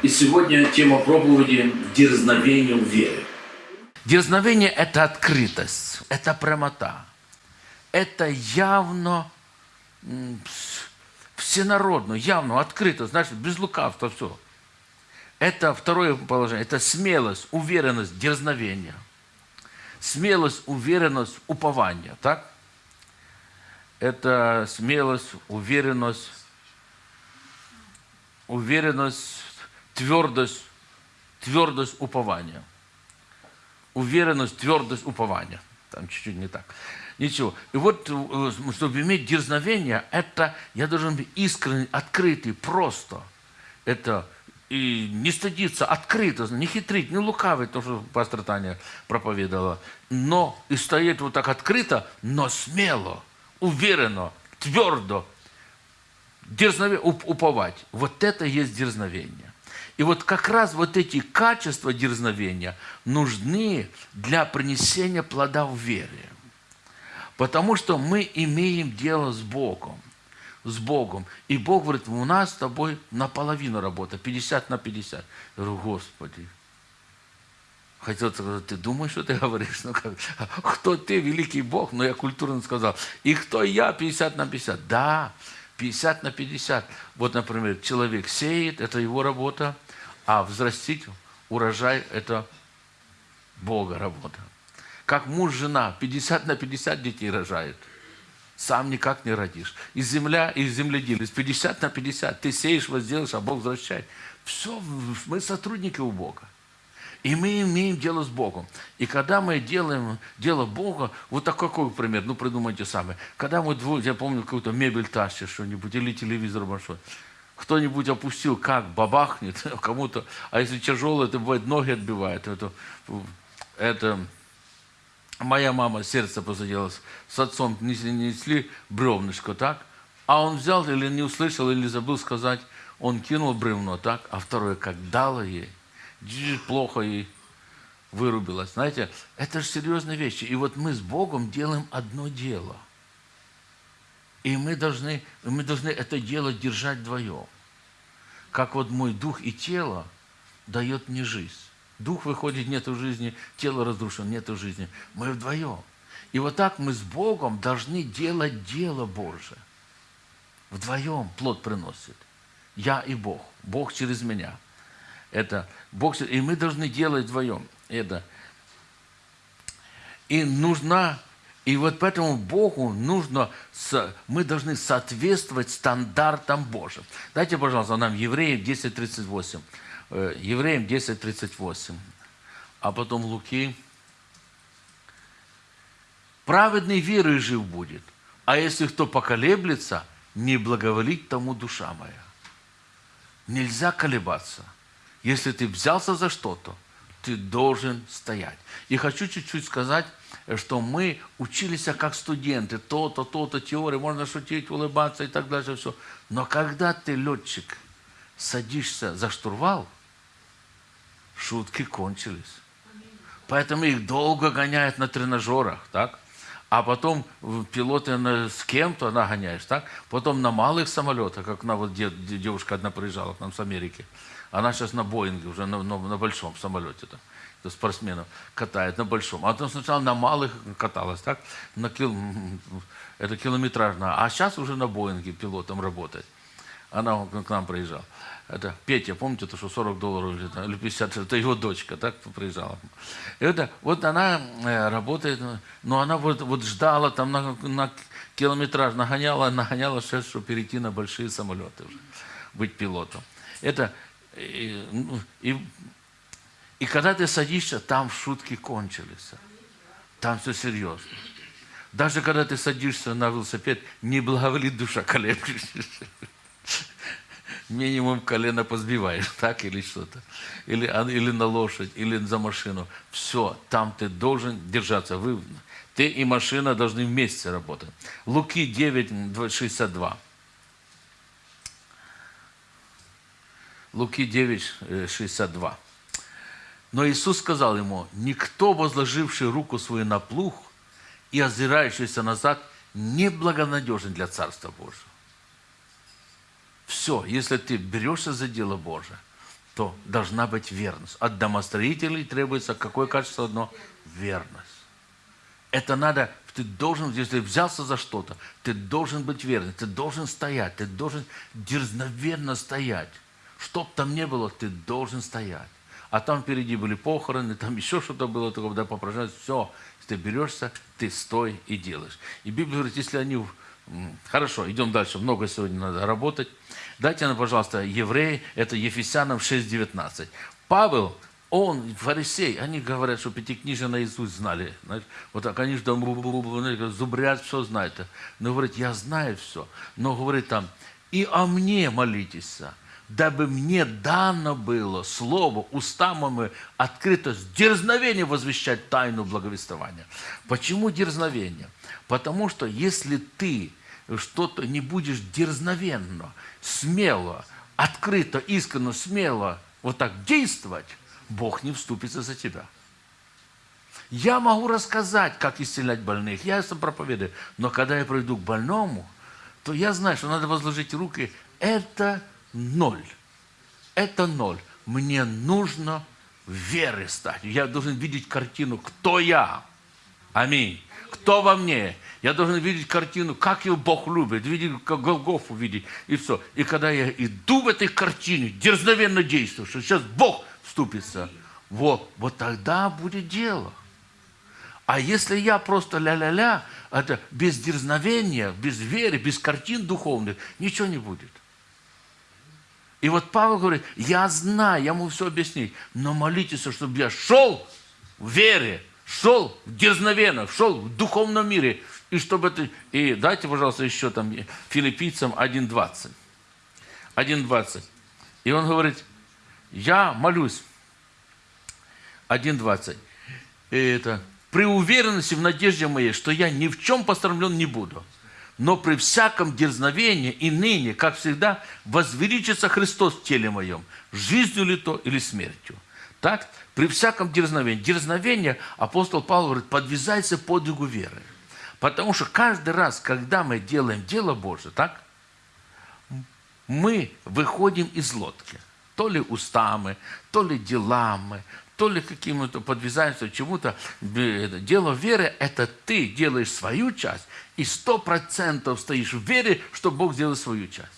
И сегодня тема проповеди «Дерзновение в вере». Дерзновение – это открытость, это прямота. Это явно, всенародно, явно, открыто, значит, без лукавства все. Это второе положение, это смелость, уверенность, дерзновение. Смелость, уверенность, упование, так? Это смелость, уверенность, уверенность, твердость, твердость упования. Уверенность, твердость упования. Там чуть-чуть не так. Ничего. И вот, э, чтобы иметь дерзновение, это я должен быть искренний, открытый, просто. Это и не стыдиться, открыто, не хитрить, не лукавить, то, что пастор Таня проповедовала. Но и стоять вот так открыто, но смело, уверенно, твердо, дерзновение, уп- уповать. Вот это есть дерзновение. И вот как раз вот эти качества дерзновения нужны для принесения плода в вере. Потому что мы имеем дело с Богом. С Богом. И Бог говорит, у нас с тобой наполовину работа, 50 на 50. Я говорю, Господи, Хотел сказать, ты думаешь, что ты говоришь? Ну, как, кто ты, великий Бог? Но я культурно сказал. И кто я, 50 на 50? Да, 50 на 50. Вот, например, человек сеет, это его работа, а взрастить урожай – это Бога работа. Как муж, жена, 50 на 50 детей рожает. Сам никак не родишь. И земля, и земледелец, 50 на 50. Ты сеешь, возделаешь, а Бог возвращает. Все, мы сотрудники у Бога. И мы имеем дело с Богом. И когда мы делаем дело Бога, вот такой какой пример, ну придумайте сами. Когда мы двое, я помню, какую-то мебель тащишь что-нибудь, или телевизор большой, кто-нибудь опустил, как бабахнет кому-то, а если тяжелое, это бывает ноги отбивает. Это, это моя мама сердце посадилась, с отцом несли, несли бревнышко, так? А он взял или не услышал, или забыл сказать, он кинул бревно, так? А второе, как дало ей, плохо ей вырубилась. Знаете, это же серьезные вещи. И вот мы с Богом делаем одно дело. И мы должны, мы должны это дело держать вдвоем. Как вот мой дух и тело дает мне жизнь. Дух выходит, нету жизни, тело разрушено, нету жизни. Мы вдвоем. И вот так мы с Богом должны делать дело Божие. Вдвоем плод приносит. Я и Бог. Бог через меня. Это Бог, и мы должны делать вдвоем это. И нужна, и вот поэтому Богу нужно, мы должны соответствовать стандартам Божьим. Дайте, пожалуйста, нам Евреям 10.38. Э, Евреям 10.38. А потом Луки. Праведный верой жив будет, а если кто поколеблется, не благоволить тому душа моя. Нельзя колебаться. Если ты взялся за что-то, ты должен стоять. И хочу чуть-чуть сказать, что мы учились как студенты. То-то, то-то, теория, можно шутить, улыбаться и так дальше. Все. Но когда ты, летчик, садишься за штурвал, шутки кончились. Поэтому их долго гоняют на тренажерах, так? А потом пилоты с кем-то нагоняешь, так? Потом на малых самолетах, как на вот де- де- девушка одна приезжала к нам с Америки. Она сейчас на Боинге, уже на, на- на большом самолете. -то. Спортсменов катает на большом. А потом сначала на малых каталась, так? На кил... Это километражно. А сейчас уже на Боинге пилотом работает. Она к нам приезжала. Это Петя, помните, то, что 40 долларов или, там, или 50, это его дочка, так приезжала. Это, вот она э, работает, но она вот, вот ждала там на, на километраж, нагоняла, нагоняла сейчас, чтобы перейти на большие самолеты уже, быть пилотом. Это, и, ну, и, и когда ты садишься, там шутки кончились. Там все серьезно. Даже когда ты садишься на велосипед, не благоволит душа колеблешься минимум колено позбиваешь, так или что-то. Или, а, или на лошадь, или за машину. Все, там ты должен держаться. Вы, ты и машина должны вместе работать. Луки 9, 2, 62. Луки 9, э, 62. Но Иисус сказал ему, никто, возложивший руку свою на плуг и озирающийся назад, не благонадежен для Царства Божьего. Все, если ты берешься за дело Божие, то должна быть верность. От домостроителей требуется какое качество одно? Верность. Это надо, ты должен, если взялся за что-то, ты должен быть верным, ты должен стоять, ты должен дерзновенно стоять. Чтоб там не было, ты должен стоять. А там впереди были похороны, там еще что-то было, такое, да, попрошать, все, ты берешься, ты стой и делаешь. И Библия говорит, если они... Хорошо, идем дальше, много сегодня надо работать. Дайте нам, пожалуйста, евреи, это Ефесянам 6.19. Павел, он, фарисей, они говорят, что пятикнижие наизусть знали. Знаете, вот так они же там зубрят, все знают. Но говорит, я знаю все. Но говорит там, и о мне молитесь, дабы мне дано было слово устами открыто с возвещать тайну благовествования. Почему дерзновение? Потому что если ты что-то не будешь дерзновенно, смело, открыто, искренне, смело вот так действовать, Бог не вступится за тебя. Я могу рассказать, как исцелять больных, я это проповедую, но когда я пройду к больному, то я знаю, что надо возложить руки. Это ноль. Это ноль. Мне нужно веры стать. Я должен видеть картину, кто я. Аминь. Кто во мне? Я должен видеть картину, как его Бог любит, видеть, как Голгофу видеть, и все. И когда я иду в этой картине, дерзновенно действую, что сейчас Бог вступится, вот, вот тогда будет дело. А если я просто ля-ля-ля, это без дерзновения, без веры, без картин духовных, ничего не будет. И вот Павел говорит, я знаю, я могу все объяснить, но молитесь, чтобы я шел в вере, шел дерзновенно, шел в духовном мире, и чтобы это... И дайте, пожалуйста, еще там филиппийцам 1.20. 1.20. И он говорит, я молюсь. 1.20. И это при уверенности в надежде моей, что я ни в чем пострамлен не буду, но при всяком дерзновении и ныне, как всегда, возвеличится Христос в теле моем, жизнью ли то или смертью. Так, при всяком дерзновении. Дерзновение, апостол Павел говорит, подвязайся подвигу веры. Потому что каждый раз, когда мы делаем дело Божие, так, мы выходим из лодки. То ли устами, то ли делами, то ли каким-то подвязаемся чему-то. Дело веры – это ты делаешь свою часть, и сто процентов стоишь в вере, что Бог сделает свою часть.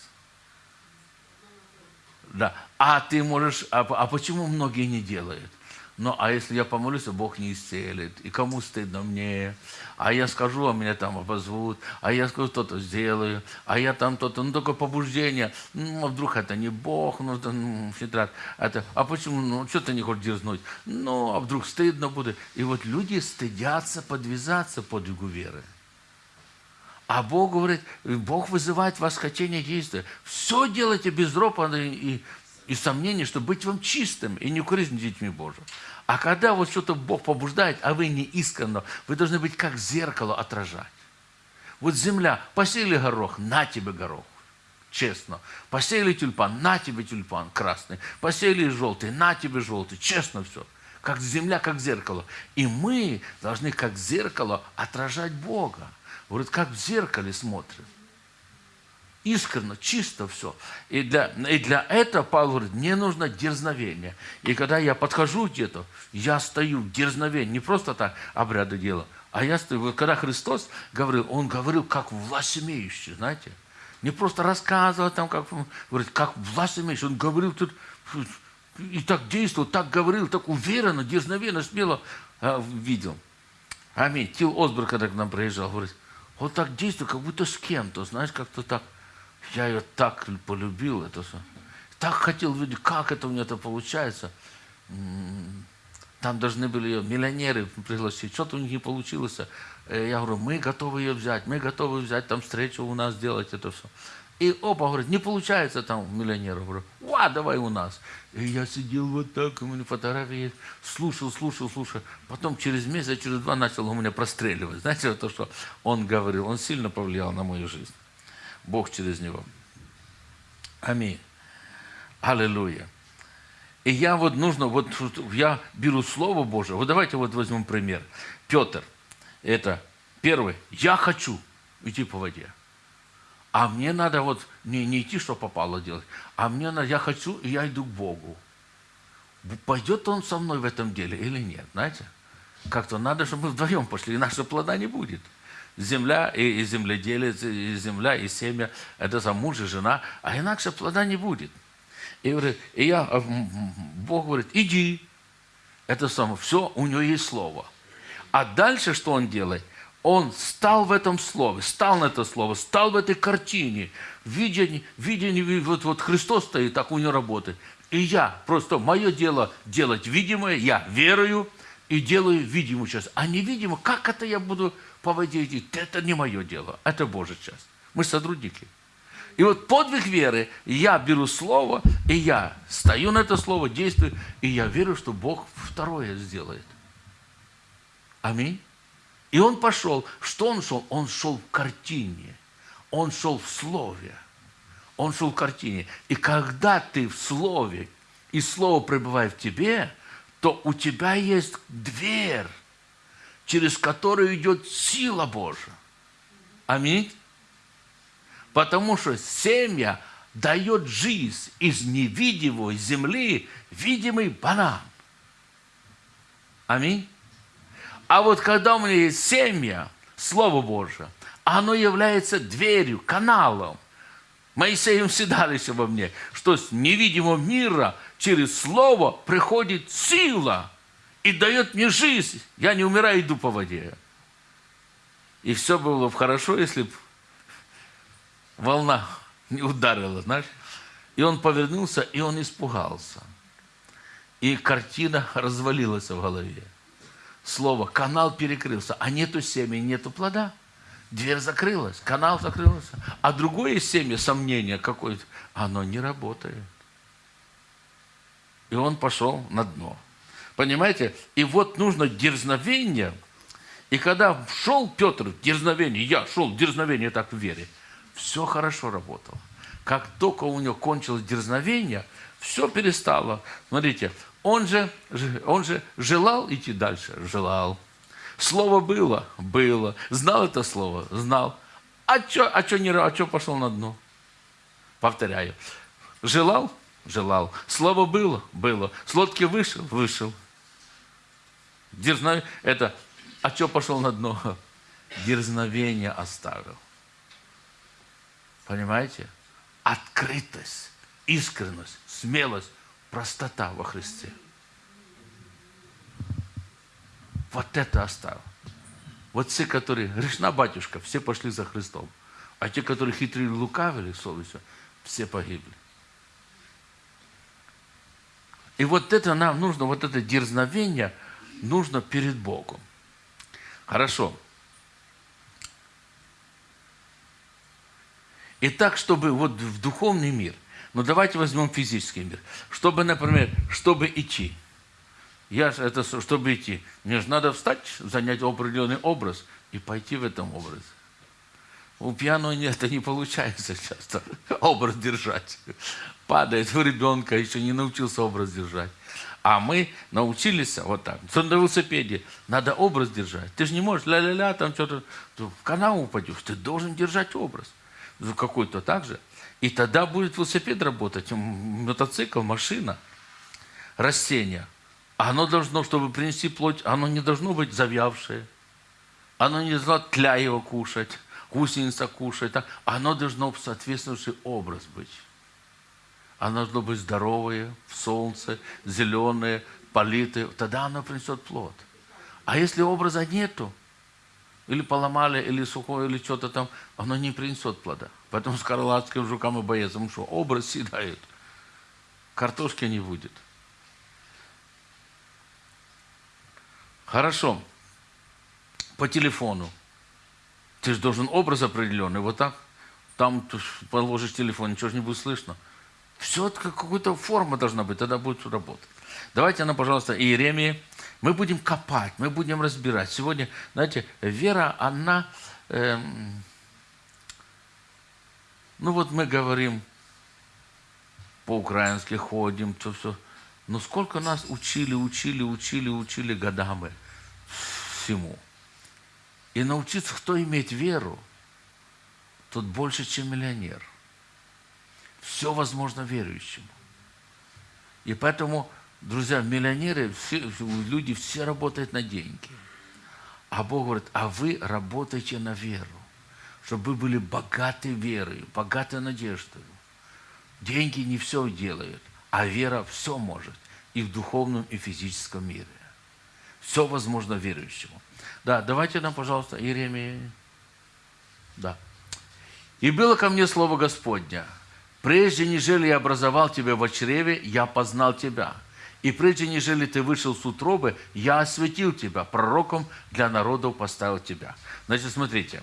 Да. А ты можешь... А, а почему многие не делают? Ну, а если я помолюсь, Бог не исцелит. И кому стыдно мне? А я скажу, а меня там обозвут. А я скажу, что-то сделаю. А я там то-то. Ну, только побуждение. Ну, а вдруг это не Бог, ну, это, ну, хитрат. Это, а почему? Ну, что ты не хочешь дерзнуть? Ну, а вдруг стыдно будет? И вот люди стыдятся подвязаться подвигу веры. А Бог говорит, Бог вызывает вас хотение действия. Все делайте без ропота и, и сомнений, чтобы быть вам чистым и не укоризнить детьми Божьим. А когда вот что-то Бог побуждает, а вы не искренно, вы должны быть как зеркало отражать. Вот земля, посеяли горох, на тебе горох. Честно. Посеяли тюльпан, на тебе тюльпан красный. Посеяли желтый, на тебе желтый. Честно все. Как земля, как зеркало. И мы должны как зеркало отражать Бога. Говорит, как в зеркале смотрим искренно, чисто все. И для, и для этого, Павел говорит, мне нужно дерзновение. И когда я подхожу где-то, я стою в дерзновении, не просто так обряды делаю, а я стою. Вот когда Христос говорил, Он говорил как власть имеющий, знаете. Не просто рассказывал там, как, говорит, как власть имеющий. Он говорил тут, и так действовал, так говорил, так уверенно, дерзновенно, смело а, видел. Аминь. Тил Осборг, когда к нам приезжал, говорит, он так действует, как будто с кем-то, знаешь, как-то так. Я ее так полюбил, это все. Так хотел видеть, как это у меня это получается. Там должны были ее миллионеры пригласить. Что-то у них не получилось. Э, я говорю, мы готовы ее взять, мы готовы взять там встречу у нас, сделать это все. И оба говорят, не получается там миллионеров. Говорю, ва, давай у нас. И я сидел вот так, у меня фотографии слушал, слушал, слушал. Потом через месяц, через два начал у меня простреливать. Знаете, то, что он говорил, он сильно повлиял на мою жизнь. Бог через него. Аминь. Аллилуйя. И я вот нужно, вот я беру Слово Божие. Вот давайте вот возьмем пример. Петр, это первый, я хочу идти по воде. А мне надо вот не, не идти, что попало делать, а мне надо, я хочу, и я иду к Богу. пойдет он со мной в этом деле или нет, знаете? Как-то надо, чтобы мы вдвоем пошли, иначе плода не будет. Земля и, и земледелец, и земля и семя, это за муж и жена, а иначе плода не будет. И, говорит, и я, а, Бог говорит, иди. Это самое, все, у него есть слово. А дальше что он делает? Он стал в этом слове, стал на это слово, стал в этой картине. Видение, видение вот, вот Христос стоит, так у него работает. И я, просто мое дело делать видимое, я верую и делаю видимую часть. А невидимо, как это я буду по воде идти? Это не мое дело, это Божья часть. Мы сотрудники. И вот подвиг веры, я беру слово, и я стою на это слово, действую, и я верю, что Бог второе сделает. Аминь. И он пошел. Что он шел? Он шел в картине. Он шел в слове. Он шел в картине. И когда ты в слове, и слово пребывает в тебе, то у тебя есть дверь, через которую идет сила Божья. Аминь. Потому что семя дает жизнь из невидимой земли, видимый банан. Аминь. А вот когда у меня есть семя, Слово Божие, оно является дверью, каналом. Моисеем всегда еще во мне, что с невидимого мира через Слово приходит сила и дает мне жизнь. Я не умираю, иду по воде. И все было бы хорошо, если бы волна не ударила, знаешь. И он повернулся, и он испугался. И картина развалилась в голове слово, канал перекрылся, а нету семени, нету плода. Дверь закрылась, канал закрылся. А другое семя, сомнение какое-то, оно не работает. И он пошел на дно. Понимаете? И вот нужно дерзновение. И когда шел Петр дерзновение, я шел в дерзновение так в вере, все хорошо работало. Как только у него кончилось дерзновение, все перестало. Смотрите, он же, он же желал идти дальше? Желал. Слово было? Было. Знал это слово? Знал. А что а чё не, а чё пошел на дно? Повторяю. Желал? Желал. Слово было? Было. С лодки вышел? Вышел. Дерзновение. Это, а что пошел на дно? Дерзновение оставил. Понимаете? Открытость, искренность, смелость простота во Христе. Вот это оставил. Вот те, которые, грешна батюшка, все пошли за Христом. А те, которые хитрили, лукавили совестью, все погибли. И вот это нам нужно, вот это дерзновение нужно перед Богом. Хорошо. И так, чтобы вот в духовный мир – но ну, давайте возьмем физический мир. Чтобы, например, чтобы идти. Я, это, чтобы идти, мне же надо встать, занять определенный образ и пойти в этом образе. У пьяного это не получается часто, образ держать. Падает в ребенка, еще не научился образ держать. А мы научились вот так. На велосипеде надо образ держать. Ты же не можешь ля-ля-ля, там что-то, в канал упадешь. Ты должен держать образ. Какой-то так же. И тогда будет велосипед работать, мотоцикл, машина, растение. А оно должно, чтобы принести плоть, оно не должно быть завявшее. Оно не должно тля его кушать, гусеница кушать. Так. Оно должно соответствующий образ быть. Оно должно быть здоровое, в солнце, зеленое, политое. Тогда оно принесет плод. А если образа нету, или поломали, или сухое, или что-то там, оно не принесет плода. Поэтому с крылатским жукам и боецам что? Образ съедают. Картошки не будет. Хорошо. По телефону. Ты же должен образ определенный. Вот так. Там положишь телефон, ничего же не будет слышно. Все это какая-то форма должна быть, тогда будет работать. Давайте она, пожалуйста, Иеремии. Мы будем копать, мы будем разбирать. Сегодня, знаете, вера, она... Эм, ну вот мы говорим, по-украински ходим, то все. Но сколько нас учили, учили, учили, учили годами всему. И научиться, кто имеет веру, тот больше, чем миллионер. Все возможно верующему. И поэтому Друзья, миллионеры, все, люди все работают на деньги. А Бог говорит, а вы работаете на веру, чтобы вы были богаты верой, богаты надеждой. Деньги не все делают, а вера все может и в духовном, и в физическом мире. Все возможно верующему. Да, давайте нам, пожалуйста, Иеремия. Да. «И было ко мне слово Господня, прежде, нежели я образовал тебя в чреве, я познал тебя. И прежде, нежели ты вышел с утробы, я осветил тебя, пророком для народов поставил тебя». Значит, смотрите,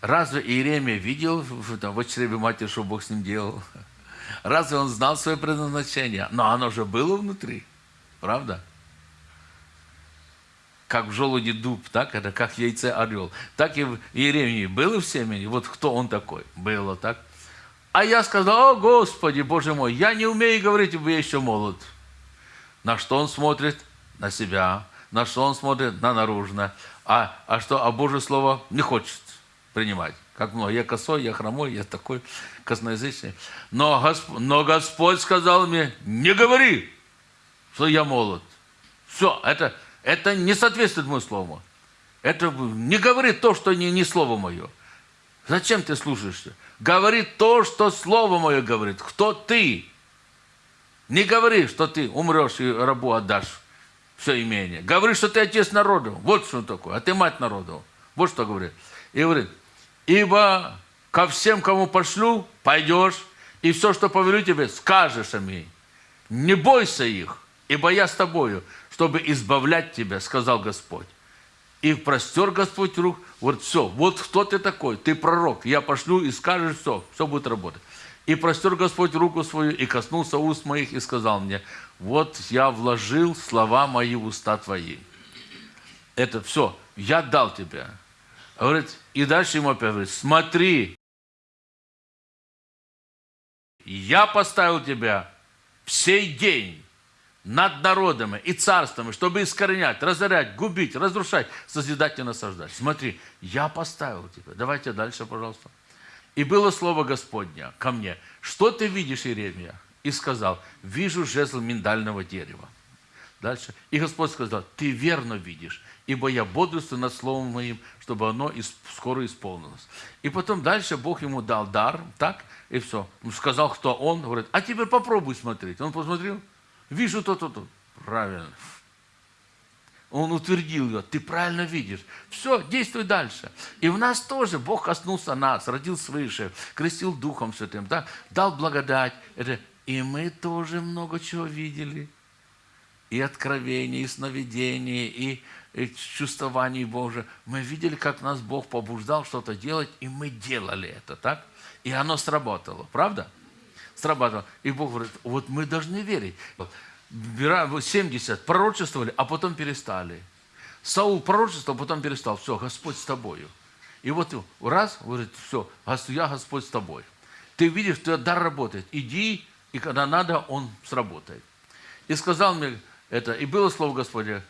разве Иеремия видел там, в чреве матери, что Бог с ним делал? Разве он знал свое предназначение? Но оно же было внутри, правда? как в желуде дуб, так это как яйце орел. Так и в Иеремии было в семени. Вот кто он такой? Было так. А я сказал, о Господи, Боже мой, я не умею говорить, я еще молод. На что он смотрит? На себя. На что он смотрит? На наружно. А, а что? А Божье Слово не хочет принимать. Как много. Я косой, я хромой, я такой косноязычный. Но, Госп... Но Господь сказал мне, не говори, что я молод. Все, это это не соответствует моему слову. Это не говорит то, что не, не слово мое. Зачем ты слушаешься? Говори то, что слово мое говорит. Кто ты? Не говори, что ты умрешь и рабу отдашь все имение. Говори, что ты отец народу. Вот что такое. А ты мать народу. Вот что говорит. И говорит, ибо ко всем, кому пошлю, пойдешь, и все, что повелю тебе, скажешь им. Не бойся их, ибо я с тобою чтобы избавлять тебя, сказал Господь. И простер Господь рук, вот все, вот кто ты такой, ты пророк, я пошлю и скажешь все, все будет работать. И простер Господь руку свою, и коснулся уст моих, и сказал мне, вот я вложил слова мои в уста твои. Это все, я дал тебе. Говорит, и дальше ему опять говорит, смотри, я поставил тебя в сей день над народами и царствами, чтобы искоренять, разорять, губить, разрушать, созидать и насаждать. Смотри, я поставил тебя. Давайте дальше, пожалуйста. И было слово Господня ко мне. Что ты видишь, Иеремия? И сказал, вижу жезл миндального дерева. Дальше. И Господь сказал, ты верно видишь, ибо я бодрствую над словом моим, чтобы оно скоро исполнилось. И потом дальше Бог ему дал дар, так, и все. Сказал, кто он, говорит, а теперь попробуй смотреть. Он посмотрел, Вижу то-то, то. Правильно. Он утвердил ее. Ты правильно видишь. Все, действуй дальше. И в нас тоже Бог коснулся нас, родил свыше, крестил Духом Святым, да? дал благодать. И мы тоже много чего видели. И откровения, и сновидения, и, и чувствований Божие. Мы видели, как нас Бог побуждал что-то делать, и мы делали это, так? И оно сработало, правда? срабатывало. И Бог говорит, вот мы должны верить. 70 пророчествовали, а потом перестали. Саул пророчествовал, потом перестал. Все, Господь с тобою. И вот раз, говорит, все, я Господь с тобой. Ты видишь, что дар работает. Иди, и когда надо, он сработает. И сказал мне это, и было слово Господня,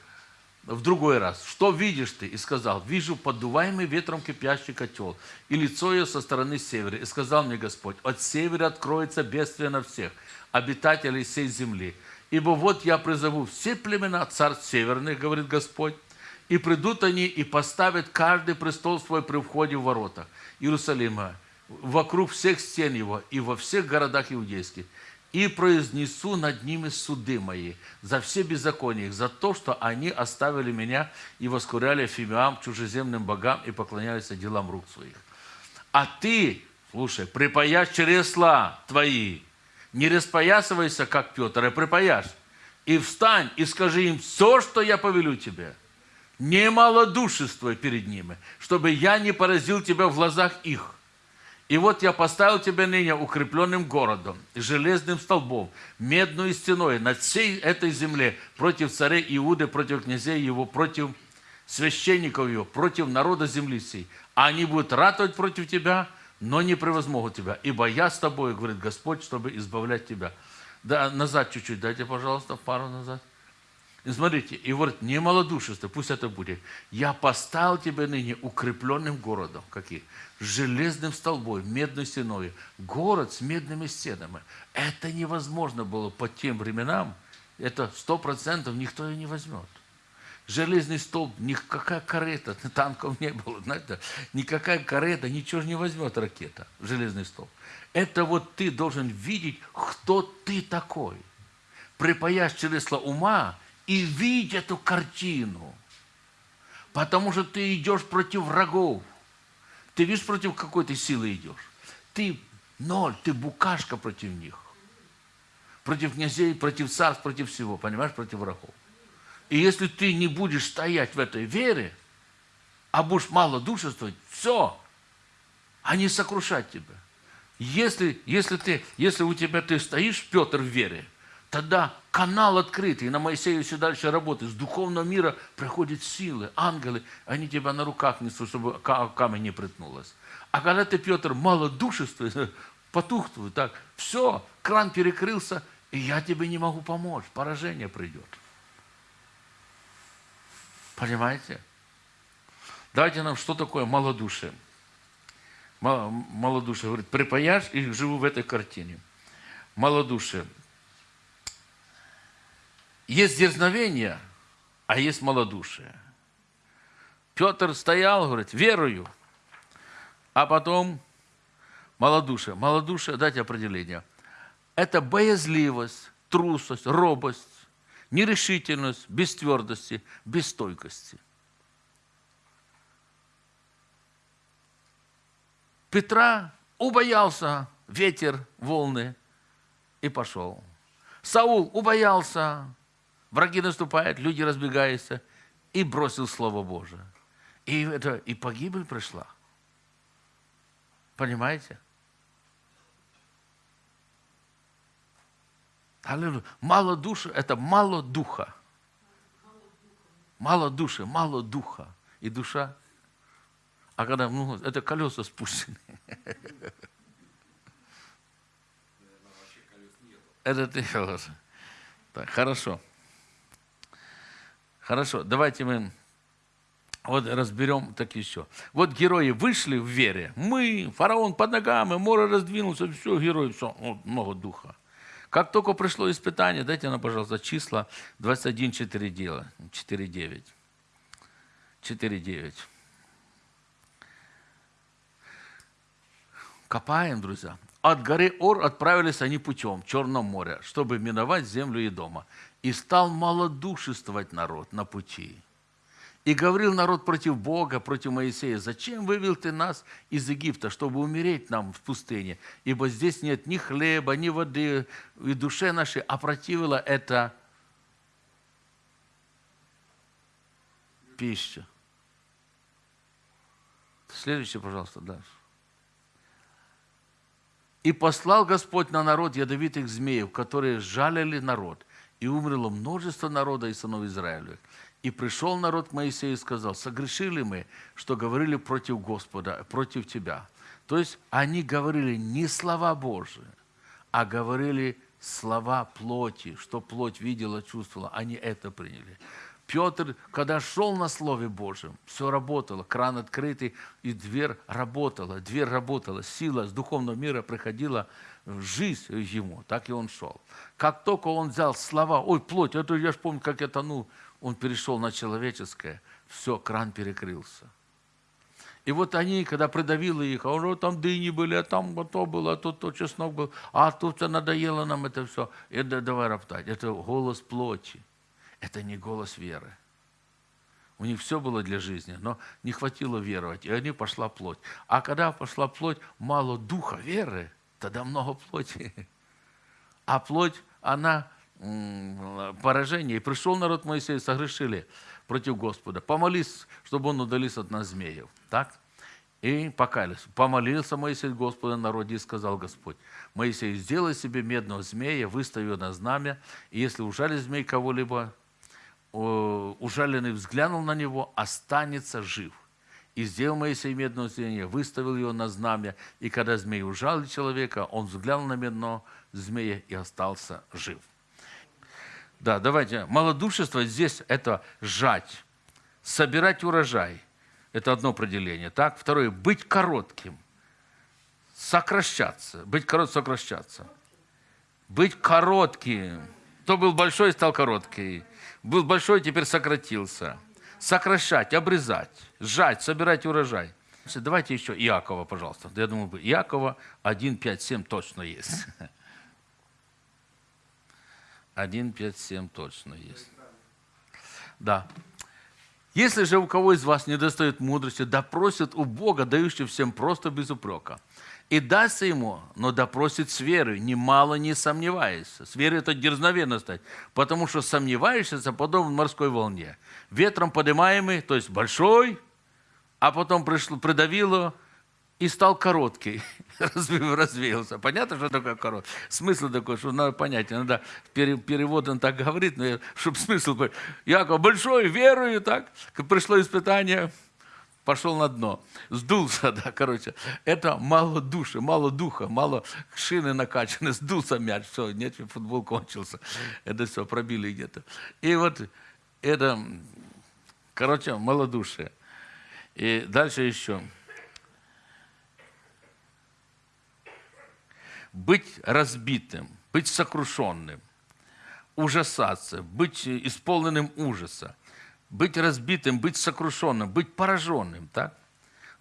в другой раз. Что видишь ты? И сказал, вижу поддуваемый ветром кипящий котел, и лицо ее со стороны севера. И сказал мне Господь, от севера откроется бедствие на всех, обитателей всей земли. Ибо вот я призову все племена царств северных, говорит Господь, и придут они и поставят каждый престол свой при входе в ворота Иерусалима, вокруг всех стен его и во всех городах иудейских и произнесу над ними суды мои за все беззакония их, за то, что они оставили меня и воскуряли фимиам, чужеземным богам и поклонялись делам рук своих. А ты, слушай, припаяшь чересла твои, не распоясывайся, как Петр, а припаяшь. И встань и скажи им все, что я повелю тебе. Не малодушествуй перед ними, чтобы я не поразил тебя в глазах их и вот я поставил тебя ныне укрепленным городом, железным столбом, медной стеной над всей этой земле против царей Иуды, против князей его, против священников его, против народа земли сей. А они будут ратовать против тебя, но не превозмогут тебя, ибо я с тобой, говорит Господь, чтобы избавлять тебя. Да, назад чуть-чуть, дайте, пожалуйста, пару назад. И смотрите, и говорит, не малодушество, пусть это будет. Я поставил тебя ныне укрепленным городом. Какие? Железным столбом, медной стеной. Город с медными стенами. Это невозможно было по тем временам это сто процентов никто ее не возьмет. Железный столб, никакая карета, танков не было, знаете, никакая карета, ничего не возьмет ракета железный столб. Это вот ты должен видеть, кто ты такой. Припаясь чресла ума и видеть эту картину. Потому что ты идешь против врагов. Ты видишь, против какой ты силы идешь. Ты ноль, ты букашка против них. Против князей, против царств, против всего, понимаешь, против врагов. И если ты не будешь стоять в этой вере, а будешь малодушествовать, все, они сокрушат тебя. Если, если, ты, если у тебя ты стоишь, Петр, в вере, тогда канал открытый, на Моисею все дальше работает. С духовного мира приходят силы, ангелы, они тебя на руках несут, чтобы камень не притнулось. А когда ты, Петр, малодушествуешь, потухнул, так, все, кран перекрылся, и я тебе не могу помочь, поражение придет. Понимаете? Дайте нам, что такое малодушие. Малодушие, говорит, припаяшь и живу в этой картине. Малодушие. Есть дерзновение, а есть малодушие. Петр стоял, говорит, верую, а потом малодушие. Малодушие, дайте определение. Это боязливость, трусость, робость, нерешительность, без твердости, без стойкости. Петра убоялся ветер, волны и пошел. Саул убоялся, враги наступают, люди разбегаются, и бросил Слово Божие. И, это, и погибель пришла. Понимаете? Аллилуйя. Мало души – это мало духа. Мало души, мало духа. И душа. А когда ну, это колеса спущены. Это ты колеса. Так, хорошо. Хорошо, давайте мы вот разберем так еще. Вот герои вышли в вере. Мы, фараон под ногами, море раздвинулся, все, герои, все, вот, много духа. Как только пришло испытание, дайте нам, пожалуйста, числа 21, 4, дела, 4, 9. 4, 9. Копаем, друзья. От горы Ор отправились они путем в Черном море, чтобы миновать землю и дома. И стал малодушествовать народ на пути. И говорил народ против Бога, против Моисея, «Зачем вывел ты нас из Египта, чтобы умереть нам в пустыне? Ибо здесь нет ни хлеба, ни воды, и душе нашей опротивила это пища». Следующее, пожалуйста, дальше. «И послал Господь на народ ядовитых змеев, которые жалили народ, и умерло множество народа и сынов Израилевых. И пришел народ к Моисею и сказал, согрешили мы, что говорили против Господа, против тебя. То есть они говорили не слова Божии, а говорили слова плоти, что плоть видела, чувствовала. Они это приняли. Петр, когда шел на Слове Божьем, все работало, кран открытый, и дверь работала, дверь работала, сила с духовного мира приходила в жизнь ему, так и он шел. Как только он взял слова, ой, плоть, это я же помню, как я тону, он перешел на человеческое, все, кран перекрылся. И вот они, когда придавило их, а уже там дыни были, а там вот то было, а тут то чеснок был, а тут надоело нам это все. И давай роптать. Это голос плоти. Это не голос веры. У них все было для жизни, но не хватило веровать, и они пошла плоть. А когда пошла плоть, мало духа веры, тогда много плоти. А плоть, она поражение. И пришел народ Моисей, согрешили против Господа. Помолись, чтобы он удалился от нас змеев. Так? И покаялись. Помолился Моисей Господа народе и сказал Господь, Моисей, сделай себе медного змея, выстави на знамя, и если ужалит змей кого-либо, ужаленный взглянул на него, останется жив. И сделал Моисей медного змея, выставил его на знамя, и когда змей ужалил человека, он взглянул на медного змея и остался жив. Да, давайте. Малодушество здесь это жать, собирать урожай. Это одно определение. Так? Второе, быть коротким, сокращаться. Быть коротким, сокращаться. Быть коротким. Кто был большой, стал короткий. Был большой, теперь сократился. Сокращать, обрезать, сжать, собирать урожай. Давайте еще Иакова, пожалуйста. Я думаю, Иакова 1, 5, 7 точно есть. 1, 5, 7 точно есть. Да. Если же у кого из вас не достает мудрости, да просит у Бога, дающего всем просто без упрека. И дастся ему, но допросит с верой, немало не сомневаясь. С верой это дерзновенно стать, потому что сомневаешься подобно морской волне. Ветром поднимаемый, то есть большой, а потом пришло, придавило и стал короткий, развеялся. Понятно, что такое короткий? Смысл такой, что надо понять. Иногда пере- перевод он так говорит, но чтобы смысл был. Яков большой, верую, так. Пришло испытание, пошел на дно. Сдулся, да, короче. Это мало души, мало духа, мало шины накачаны, сдулся мяч, все, нет, футбол кончился. Это все, пробили где-то. И вот это, короче, малодушие. И дальше еще. Быть разбитым, быть сокрушенным, ужасаться, быть исполненным ужаса, быть разбитым, быть сокрушенным, быть пораженным, так?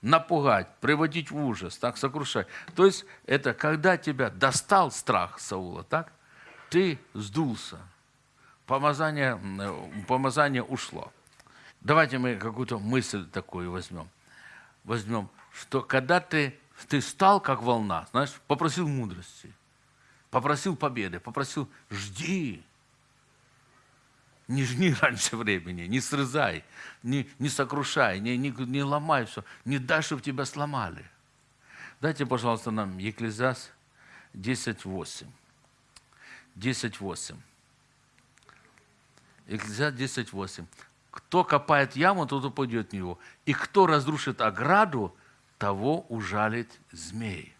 напугать, приводить в ужас, так, сокрушать. То есть это когда тебя достал страх Саула, так? Ты сдулся, помазание, помазание ушло. Давайте мы какую-то мысль такую возьмем. Возьмем, что когда ты, ты стал как волна, знаешь, попросил мудрости, попросил победы, попросил жди, не жни раньше времени, не срезай, не, не сокрушай, не, не, не ломай все, не дай, чтобы тебя сломали. Дайте, пожалуйста, нам Екклезиаст 10.8. 10.8. Екклезиаст 10.8. Кто копает яму, тот упадет в него. И кто разрушит ограду, того ужалит змей.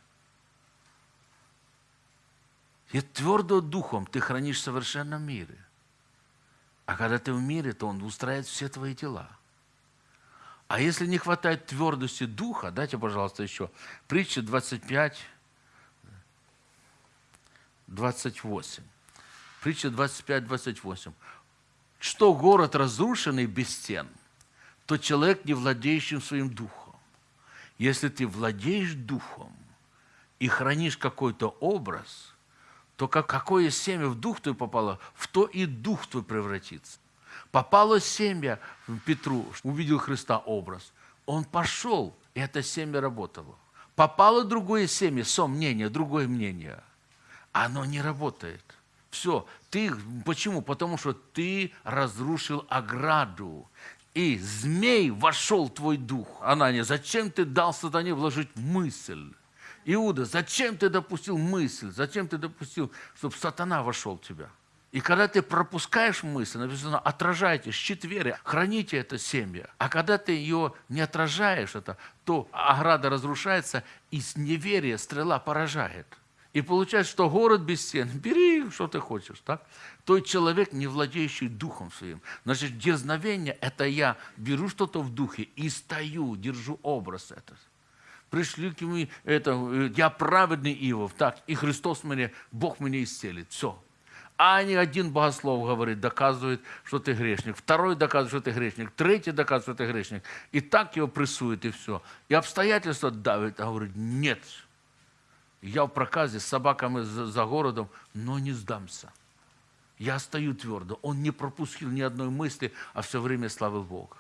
И твердо духом ты хранишь в совершенном мире. А когда ты в мире, то он устраивает все твои дела. А если не хватает твердости духа, дайте, пожалуйста, еще. Притча 25, 28. Притча 25, 28. Что город разрушенный без стен, то человек, не владеющим своим духом. Если ты владеешь духом и хранишь какой-то образ, то как, какое семя в дух твой попало, в то и дух твой превратится. Попало семя в Петру, увидел Христа образ. Он пошел, и это семя работало. Попало другое семя, сомнение, другое мнение. Оно не работает. Все. Ты, почему? Потому что ты разрушил ограду. И змей вошел в твой дух. Анания, зачем ты дал сатане вложить мысль? Иуда, зачем ты допустил мысль? Зачем ты допустил, чтобы сатана вошел в тебя? И когда ты пропускаешь мысль, написано, отражайте, щит веры, храните это семя. А когда ты ее не отражаешь, это, то ограда разрушается, и с неверия стрела поражает. И получается, что город без стен, бери, что ты хочешь, так? То человек, не владеющий духом своим. Значит, дерзновение – это я беру что-то в духе и стою, держу образ этот пришли к нему, это, э, я праведный Иов, так, и Христос мне, Бог меня исцелит, все. А не один богослов говорит, доказывает, что ты грешник, второй доказывает, что ты грешник, третий доказывает, что ты грешник. И так его прессует, и все. И обстоятельства давят, а говорит, нет, я в проказе с собаками за, городом, но не сдамся. Я стою твердо. Он не пропустил ни одной мысли, а все время славил Бога.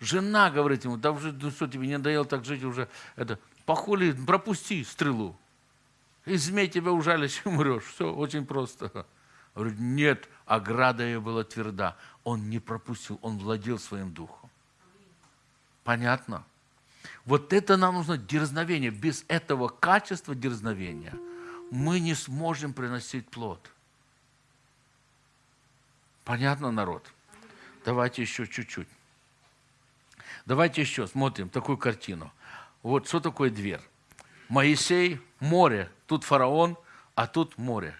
Жена говорит ему, да уже, ну что, тебе не надоело так жить уже, это, похули, пропусти стрелу. И змей тебя ужалишь и умрешь. Все очень просто. Говорит, нет, ограда ее была тверда. Он не пропустил, он владел своим духом. Понятно? Вот это нам нужно дерзновение. Без этого качества дерзновения мы не сможем приносить плод. Понятно, народ? Давайте еще чуть-чуть. Давайте еще смотрим такую картину. Вот что такое дверь? Моисей, море, тут фараон, а тут море.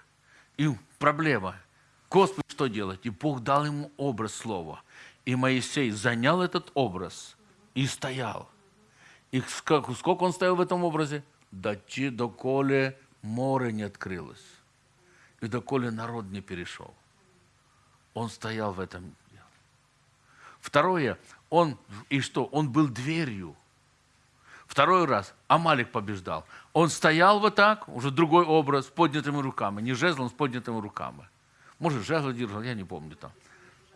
И проблема. Господи, что делать? И Бог дал ему образ слова. И Моисей занял этот образ и стоял. И сколько, он стоял в этом образе? Дочи, доколе море не открылось. И доколе народ не перешел. Он стоял в этом. Второе, он, и что? Он был дверью. Второй раз Амалик побеждал. Он стоял вот так, уже другой образ, с поднятыми руками. Не жезлом, с поднятыми руками. Может, жезл держал, я не помню там.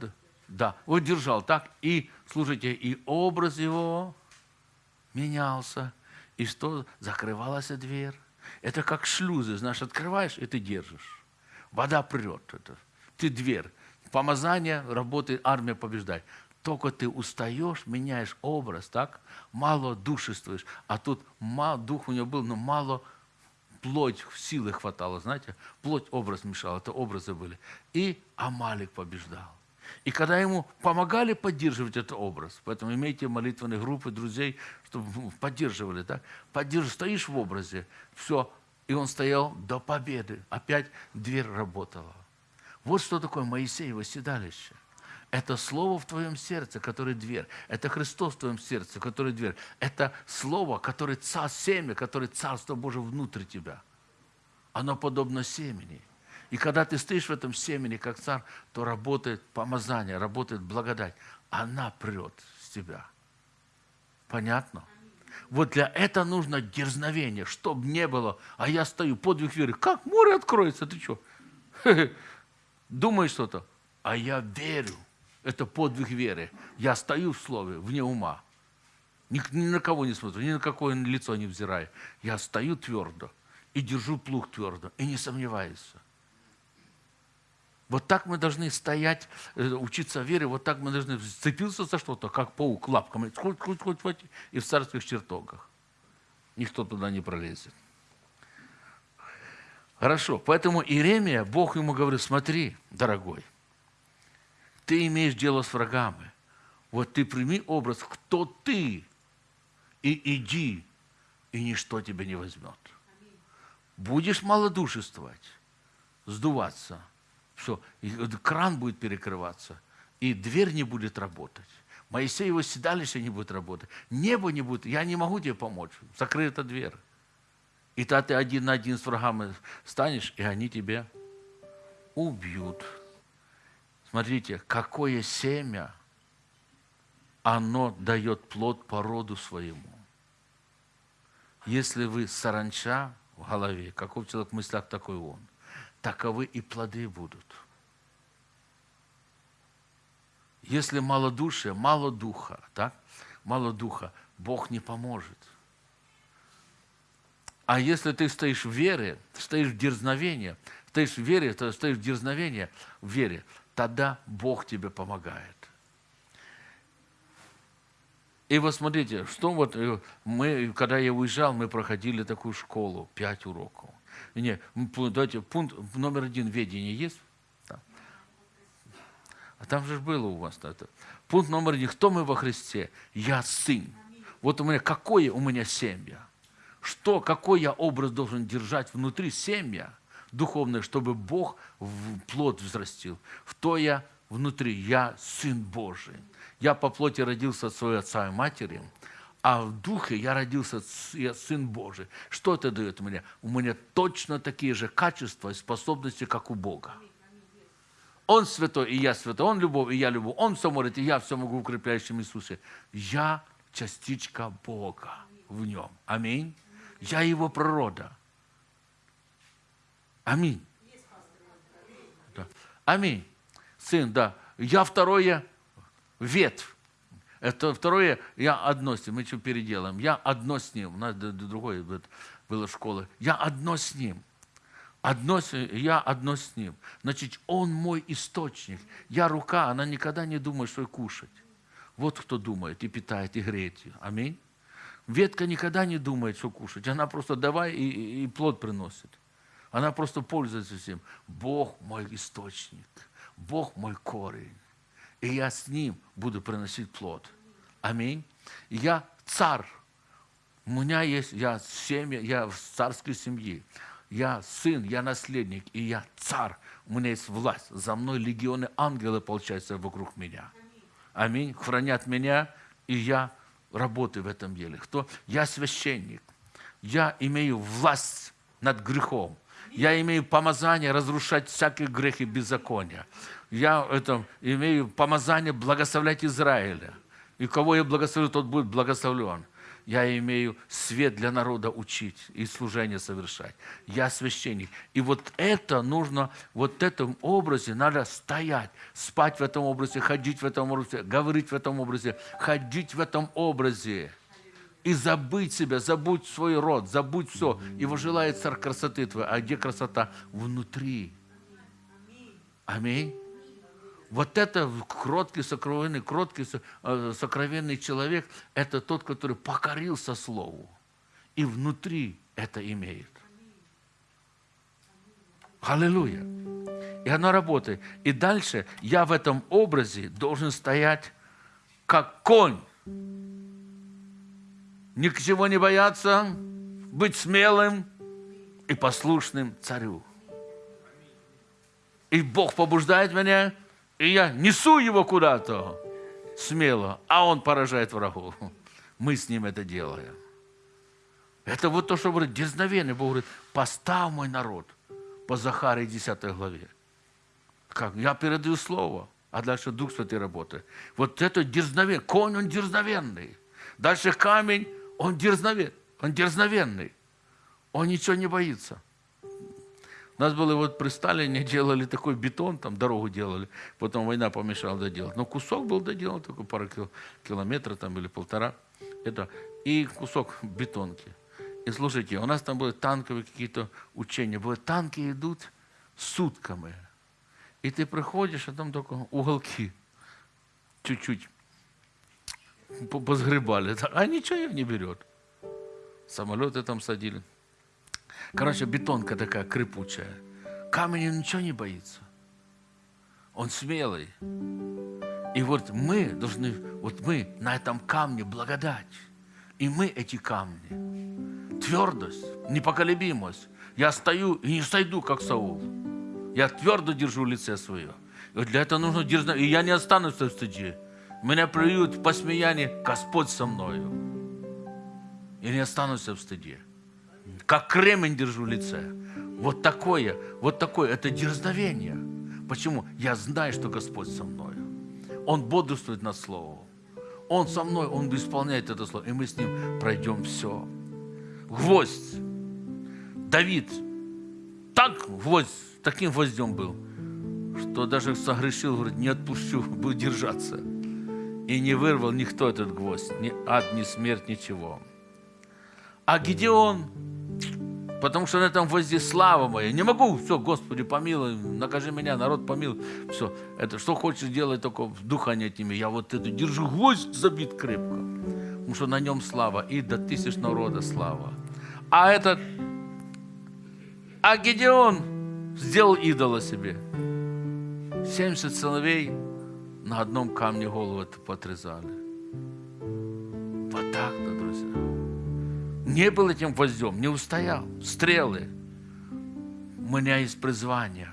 Да, да, вот держал так. И, слушайте, и образ его менялся. И что? Закрывалась дверь. Это как шлюзы, знаешь, открываешь, и ты держишь. Вода прет. Это. Ты дверь. Помазание, работает, армия побеждает. Только ты устаешь, меняешь образ, так? Мало душествуешь. А тут мало, дух у него был, но мало плоть силы хватало, знаете? Плоть образ мешал, это образы были. И Амалик побеждал. И когда ему помогали поддерживать этот образ, поэтому имейте молитвенные группы друзей, чтобы поддерживали, так? Поддерживаешь, стоишь в образе, все, и он стоял до победы. Опять дверь работала. Вот что такое Моисеево седалище. Это слово в твоем сердце, которое дверь. Это Христос в твоем сердце, который дверь. Это слово, которое царь, семя, которое Царство Божие внутрь тебя. Оно подобно семени. И когда ты стоишь в этом семени, как царь, то работает помазание, работает благодать. Она прет с тебя. Понятно? Вот для этого нужно дерзновение, чтобы не было. А я стою, подвиг веры. Как море откроется? Ты что? Думаешь что-то? А я верю. Это подвиг веры. Я стою в слове, вне ума. Ни, ни на кого не смотрю, ни на какое лицо не взираю. Я стою твердо и держу плуг твердо, и не сомневаюсь. Вот так мы должны стоять, э, учиться вере, вот так мы должны сцепиться за что-то, как паук лапками, хоть, хоть, хоть, хоть, и в царских чертогах. Никто туда не пролезет. Хорошо, поэтому Иеремия, Бог ему говорит, смотри, дорогой, ты имеешь дело с врагами. Вот ты прими образ, кто ты, и иди, и ничто тебя не возьмет. Будешь малодушествовать, сдуваться, все, и кран будет перекрываться, и дверь не будет работать. Моисеево седалище не будет работать. Небо не будет. Я не могу тебе помочь. Закрыта дверь. И тогда ты один на один с врагами станешь, и они тебя убьют. Смотрите, какое семя, оно дает плод по роду своему. Если вы саранча в голове, каков человек в мыслях, такой он, таковы и плоды будут. Если мало души, мало духа, так? Мало духа, Бог не поможет. А если ты стоишь в вере, стоишь в дерзновении, стоишь в вере, то стоишь в дерзновении, в вере, тогда Бог тебе помогает. И вот смотрите, что вот э, мы, когда я уезжал, мы проходили такую школу, пять уроков. Не, давайте, пункт номер один ведение есть? Да. А там же было у вас это. Пункт номер один. Кто мы во Христе? Я сын. Вот у меня, какое у меня семья? Что, какой я образ должен держать внутри семья? духовное, чтобы Бог в плод взрастил. В то я внутри, я Сын Божий. Я по плоти родился от своего отца и матери, а в духе я родился, я Сын Божий. Что это дает мне? У меня точно такие же качества и способности, как у Бога. Он святой, и я святой. Он любовь, и я любовь. Он все может, и я все могу в укрепляющем Иисусе. Я частичка Бога в нем. Аминь. Я его природа. Аминь. Аминь. Сын, да. Я второе ветвь. Это второе, я одно с ним. Мы что переделаем? Я одно с ним. У нас другое было школа. Я одно с ним. Одно, я одно с ним. Значит, он мой источник. Я рука, она никогда не думает, что кушать. Вот кто думает и питает, и греет ее. Аминь. Ветка никогда не думает, что кушать. Она просто давай и, и плод приносит. Она просто пользуется всем. Бог мой источник, Бог мой корень. И я с Ним буду приносить плод. Аминь. Я царь. У меня есть, я семья, я в царской семье. Я сын, я наследник, и я царь. У меня есть власть. За мной легионы ангелы, получается, вокруг меня. Аминь. Хранят меня, и я работаю в этом деле. Кто? Я священник. Я имею власть над грехом. Я имею помазание разрушать всякие грехи беззакония. Я это, имею помазание благословлять Израиля. И кого я благословлю, тот будет благословлен. Я имею свет для народа учить и служение совершать. Я священник. И вот это нужно, вот в этом образе надо стоять, спать в этом образе, ходить в этом образе, говорить в этом образе, ходить в этом образе. И забыть себя, забудь свой род, забудь все. Его желает царь красоты твоей. А где красота? Внутри. Аминь. Вот это кроткий, сокровенный, кроткий, э, сокровенный человек, это тот, который покорился Слову. И внутри это имеет. Аллилуйя. И оно работает. И дальше я в этом образе должен стоять как конь. Ни к чего не бояться, быть смелым и послушным царю. И Бог побуждает меня – и я несу его куда-то смело, а он поражает врагов. Мы с ним это делаем. Это вот то, что говорит дерзновение. Бог говорит, поставь мой народ по Захаре 10 главе. Как? Я передаю слово, а дальше Дух Святый работает. Вот это дерзновение. Конь, он дерзновенный. Дальше камень, он дерзновенный. Он дерзновенный. Он ничего не боится. У нас было вот при Сталине делали такой бетон, там дорогу делали, потом война помешала доделать. Но кусок был доделан, такой пару километров там или полтора. Это, и кусок бетонки. И слушайте, у нас там были танковые какие-то учения. Были танки идут сутками. И ты приходишь, а там только уголки чуть-чуть позгребали. А ничего не берет. Самолеты там садили. Короче, бетонка такая крепучая. Камень ничего не боится. Он смелый. И вот мы должны, вот мы на этом камне благодать. И мы эти камни. Твердость, непоколебимость. Я стою и не сойду, как Саул. Я твердо держу лице свое. И для этого нужно дерзнуть. И я не останусь в стыде. Меня плюют в посмеянии, Господь со мною. И не останусь в стыде как кремень держу в лице. Вот такое, вот такое, это дерзновение. Почему? Я знаю, что Господь со мной. Он бодрствует над Словом. Он со мной, Он исполняет это Слово. И мы с Ним пройдем все. Гвоздь. Давид так гвоздь, таким гвоздем был, что даже согрешил, говорит, не отпущу, буду держаться. И не вырвал никто этот гвоздь, ни ад, ни смерть, ничего. А Гедеон, Потому что на этом гвозде слава моя. Не могу, все, Господи, помилуй, накажи меня, народ помилуй. Все, это что хочешь делать, только духа не отними. Я вот эту держу, гвоздь забит крепко. Потому что на нем слава, и до тысяч народа слава. А этот, а Гедеон сделал идола себе. 70 сыновей на одном камне голову подрезали. Вот так-то не был этим гвоздем, не устоял. Стрелы. У меня есть призвание.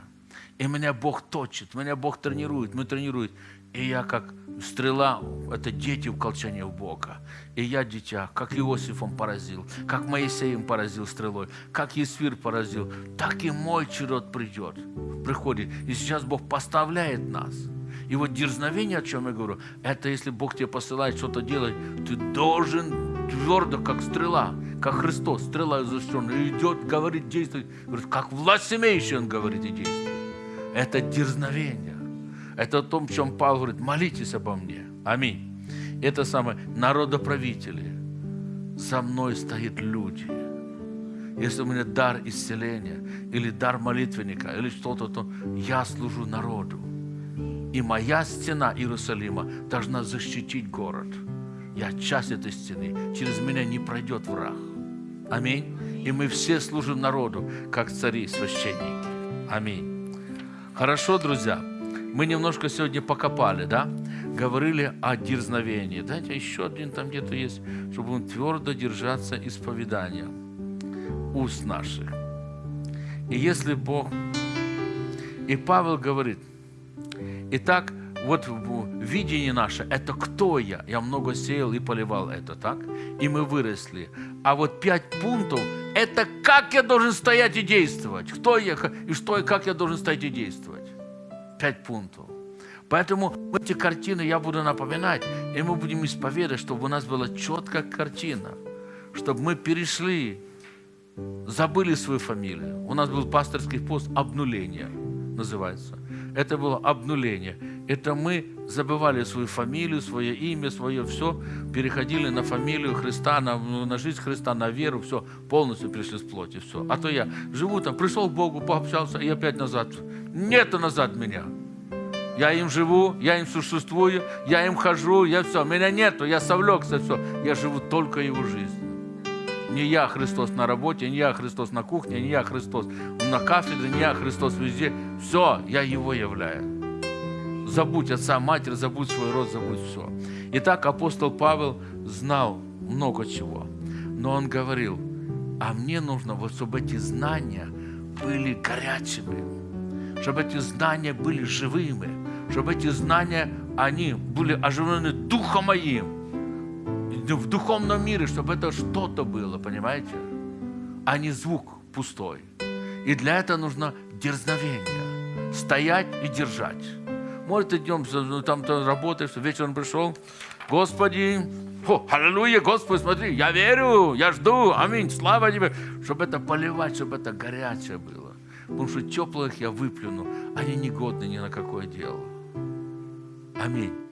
И меня Бог точит, меня Бог тренирует, мы тренирует. И я как стрела, это дети в колчане Бога. И я дитя, как Иосифом поразил, как Моисеем поразил стрелой, как Есфир поразил, так и мой черед придет, приходит. И сейчас Бог поставляет нас. И вот дерзновение, о чем я говорю, это если Бог тебе посылает что-то делать, ты должен твердо, как стрела, как Христос, стрела защищенная, идет, говорит, действует. Говорит, как власть имеющий, он говорит и действует. Это дерзновение. Это о том, чем Павел говорит, молитесь обо мне. Аминь. Это самое, народоправители. За мной стоят люди. Если у меня дар исцеления, или дар молитвенника, или что-то, то я служу народу. И моя стена Иерусалима должна защитить город. Я часть этой стены. Через меня не пройдет враг. Аминь. И мы все служим народу, как цари и священники. Аминь. Хорошо, друзья. Мы немножко сегодня покопали, да? Говорили о дерзновении. Дайте еще один там где-то есть, чтобы он твердо держаться исповедания уст наших. И если Бог... И Павел говорит, итак, вот видение наше, это кто я? Я много сеял и поливал это, так? И мы выросли. А вот пять пунктов, это как я должен стоять и действовать. Кто я, и что, и как я должен стоять и действовать. Пять пунктов. Поэтому эти картины я буду напоминать, и мы будем исповедовать, чтобы у нас была четкая картина, чтобы мы перешли, забыли свою фамилию. У нас был пасторский пост «Обнуление» называется. Это было обнуление. Это мы забывали свою фамилию, свое имя, свое все, переходили на фамилию Христа, на, на жизнь Христа, на веру, все, полностью пришли с плоти, все. А то я живу там, пришел к Богу, пообщался, и опять назад. Нету назад меня. Я им живу, я им существую, я им хожу, я все. Меня нету, я совлекся, все. Я живу только его жизнью. Не я Христос на работе, не я Христос на кухне, не я Христос на кафедре, не я Христос везде. Все, я Его являю. Забудь отца, матерь, забудь свой род, забудь все. Итак, апостол Павел знал много чего. Но он говорил, а мне нужно, вот, чтобы эти знания были горячими, чтобы эти знания были живыми, чтобы эти знания, они были оживлены Духом моим в духовном мире, чтобы это что-то было, понимаете? А не звук пустой. И для этого нужно дерзновение. Стоять и держать. Может, ты днем ну, там ты работаешь, вечером пришел, Господи, о, аллилуйя, Господи, смотри, я верю, я жду, аминь, слава Тебе, чтобы это поливать, чтобы это горячее было. Потому что теплых я выплюну, они негодны ни на какое дело. Аминь.